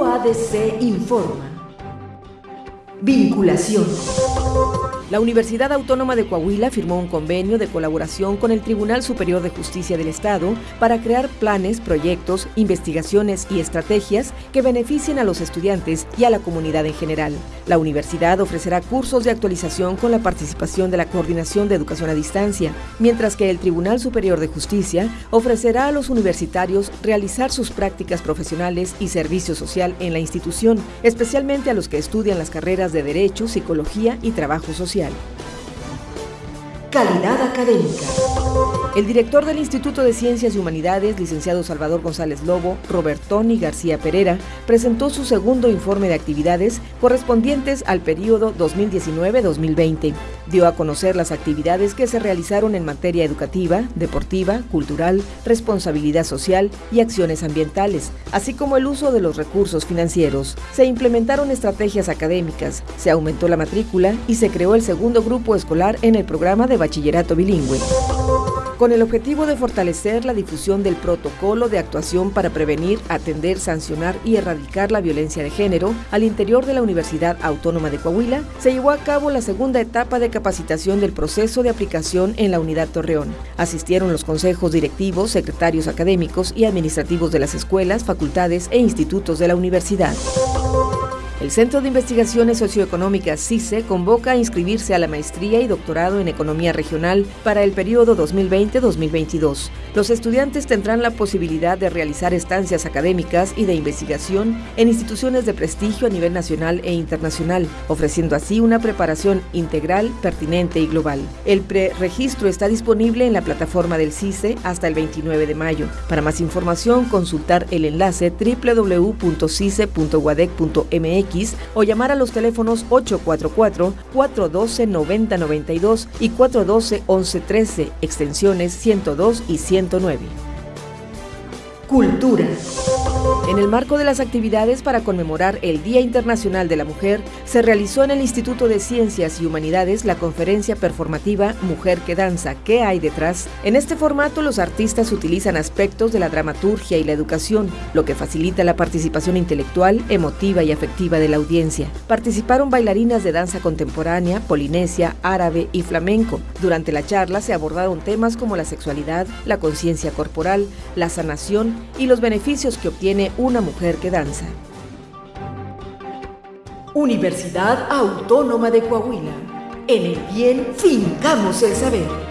UADC informa. Vinculación. La Universidad Autónoma de Coahuila firmó un convenio de colaboración con el Tribunal Superior de Justicia del Estado para crear planes, proyectos, investigaciones y estrategias que beneficien a los estudiantes y a la comunidad en general. La universidad ofrecerá cursos de actualización con la participación de la Coordinación de Educación a Distancia, mientras que el Tribunal Superior de Justicia ofrecerá a los universitarios realizar sus prácticas profesionales y servicio social en la institución, especialmente a los que estudian las carreras de Derecho, Psicología y Trabajo Social. Calidad académica. El director del Instituto de Ciencias y Humanidades, licenciado Salvador González Lobo, Robertoni García Pereira, presentó su segundo informe de actividades correspondientes al periodo 2019-2020. Dio a conocer las actividades que se realizaron en materia educativa, deportiva, cultural, responsabilidad social y acciones ambientales, así como el uso de los recursos financieros. Se implementaron estrategias académicas, se aumentó la matrícula y se creó el segundo grupo escolar en el programa de bachillerato bilingüe con el objetivo de fortalecer la difusión del protocolo de actuación para prevenir, atender, sancionar y erradicar la violencia de género al interior de la Universidad Autónoma de Coahuila, se llevó a cabo la segunda etapa de capacitación del proceso de aplicación en la Unidad Torreón. Asistieron los consejos directivos, secretarios académicos y administrativos de las escuelas, facultades e institutos de la universidad. El Centro de Investigaciones Socioeconómicas CICE convoca a inscribirse a la maestría y doctorado en Economía Regional para el periodo 2020-2022. Los estudiantes tendrán la posibilidad de realizar estancias académicas y de investigación en instituciones de prestigio a nivel nacional e internacional, ofreciendo así una preparación integral, pertinente y global. El preregistro está disponible en la plataforma del CICE hasta el 29 de mayo. Para más información, consultar el enlace www.cice.guadec.mx o llamar a los teléfonos 844-412-9092 y 412-1113, extensiones 102 y 109. Cultura. En el marco de las actividades para conmemorar el Día Internacional de la Mujer, se realizó en el Instituto de Ciencias y Humanidades la conferencia performativa Mujer que Danza, ¿qué hay detrás? En este formato los artistas utilizan aspectos de la dramaturgia y la educación, lo que facilita la participación intelectual, emotiva y afectiva de la audiencia. Participaron bailarinas de danza contemporánea, polinesia, árabe y flamenco. Durante la charla se abordaron temas como la sexualidad, la conciencia corporal, la sanación y los beneficios que obtiene una mujer que danza. Universidad Autónoma de Coahuila. En el bien fincamos el saber.